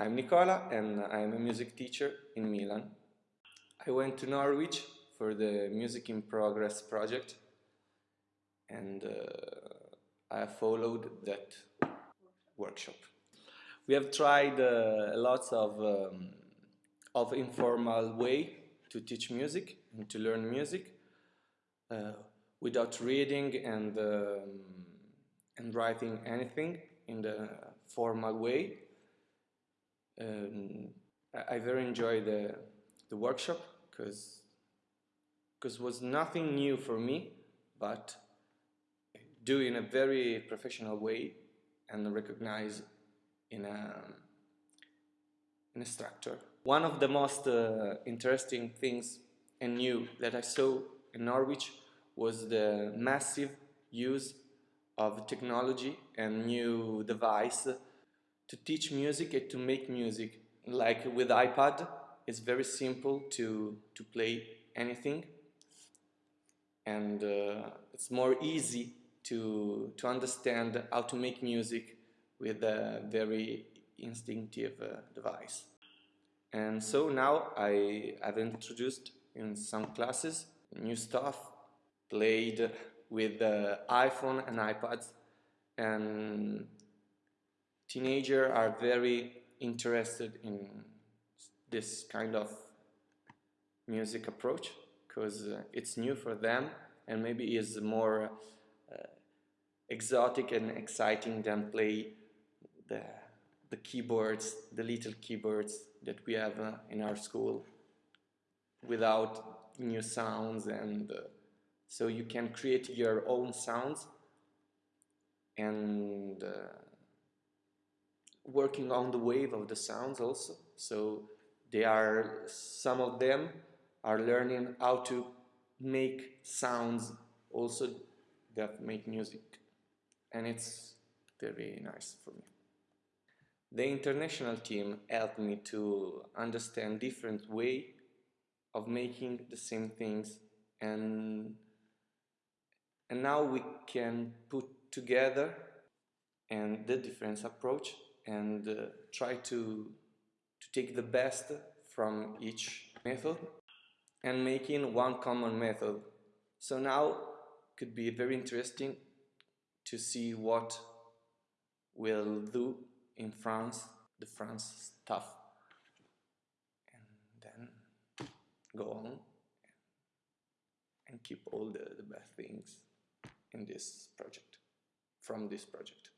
I'm Nicola and I'm a music teacher in Milan. I went to Norwich for the Music in Progress project and uh, I followed that workshop. We have tried uh, lots of, um, of informal way to teach music and to learn music uh, without reading and, um, and writing anything in the formal way. Um, I, I, very enjoyed the, the workshop because because was nothing new for me, but do in a very professional way and recognize in a, in a structure. One of the most uh, interesting things and new that I saw in Norwich was the massive use of technology and new device to teach music and to make music. Like with iPad, it's very simple to, to play anything and uh, it's more easy to, to understand how to make music with a very instinctive uh, device. And so now I have introduced in some classes new stuff played with uh, iPhone and iPads and teenagers are very interested in this kind of music approach because uh, it's new for them and maybe is more uh, exotic and exciting than play the, the keyboards, the little keyboards that we have uh, in our school without new sounds and uh, so you can create your own sounds and uh, working on the wave of the sounds also so they are some of them are learning how to make sounds also that make music and it's very nice for me. The international team helped me to understand different way of making the same things and and now we can put together and the different approach and uh, try to to take the best from each method and making one common method. So now could be very interesting to see what we'll do in France, the France stuff, and then go on and keep all the, the best things in this project, from this project.